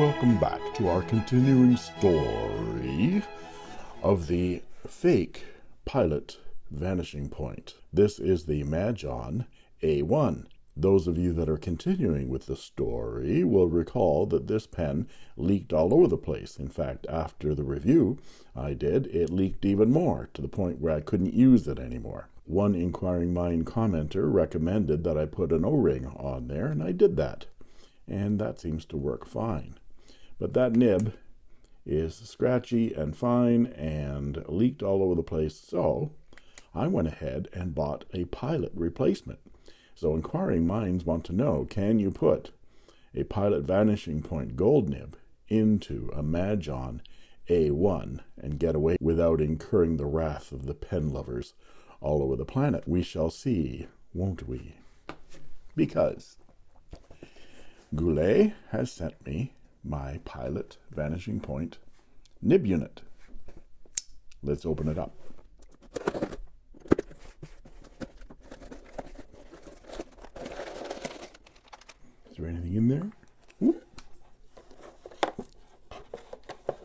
welcome back to our continuing story of the fake pilot vanishing point. This is the Majohn A1. Those of you that are continuing with the story will recall that this pen leaked all over the place. In fact, after the review I did, it leaked even more to the point where I couldn't use it anymore. One inquiring mind commenter recommended that I put an O-ring on there, and I did that. And that seems to work fine. But that nib is scratchy and fine and leaked all over the place. So I went ahead and bought a pilot replacement. So inquiring minds want to know, can you put a pilot vanishing point gold nib into a Majohn A1 and get away without incurring the wrath of the pen lovers all over the planet? We shall see, won't we? Because Goulet has sent me my pilot vanishing point nib unit. Let's open it up. Is there anything in there? Whoop.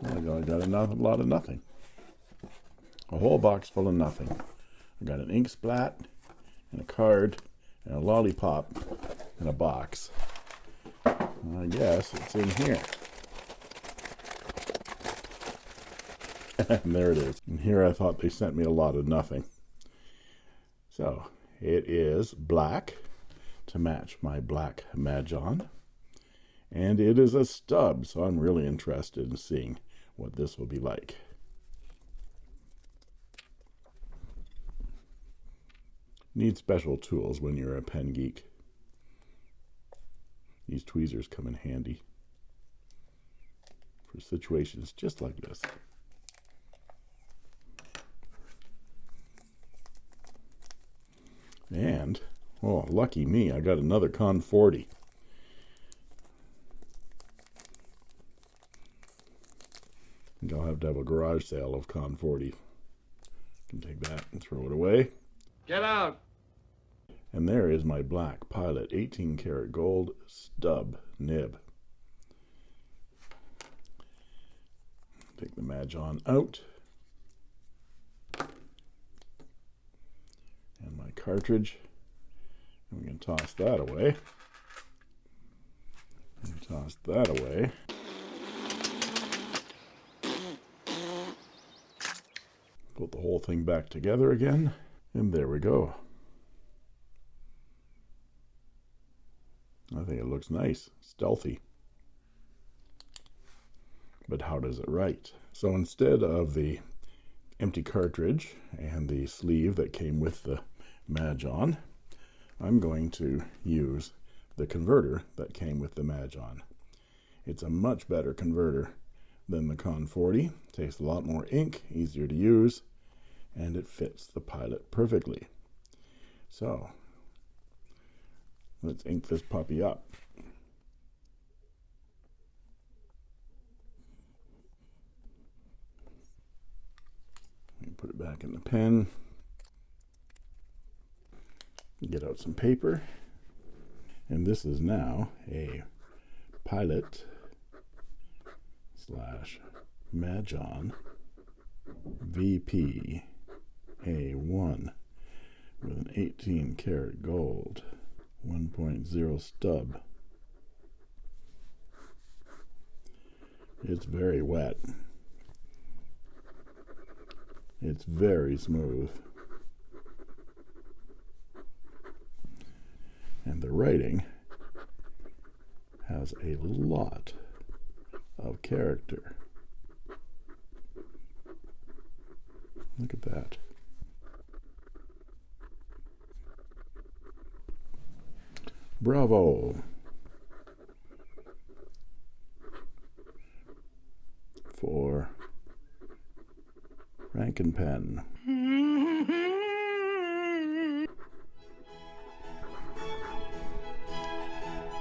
Oh I got, I got a lot of nothing. A whole box full of nothing. I got an ink splat and a card and a lollipop and a box. I guess it's in here. and there it is. And here I thought they sent me a lot of nothing. So it is black to match my black Majohn. And it is a stub, so I'm really interested in seeing what this will be like. Need special tools when you're a pen geek. These tweezers come in handy for situations just like this. And Oh, lucky me, I got another Con 40. I I'll have to have a garage sale of Con 40. Can take that and throw it away. Get out! And there is my black Pilot 18 karat gold stub nib. Take the Majohn out. And my cartridge. We can toss that away. And toss that away. Put the whole thing back together again. And there we go. I think it looks nice, stealthy. But how does it write? So instead of the empty cartridge and the sleeve that came with the Majohn, I'm going to use the converter that came with the Majohn. It's a much better converter than the Con 40. Takes a lot more ink, easier to use, and it fits the pilot perfectly. So, let's ink this puppy up. Put it back in the pen. Get out some paper. And this is now a pilot slash Majohn VP A1 with an 18 karat gold 1.0 stub it's very wet it's very smooth and the writing has a lot of character. Look at that. Bravo. For Rankin Pen.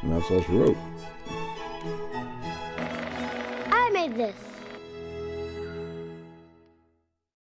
And that's all she wrote. I made this.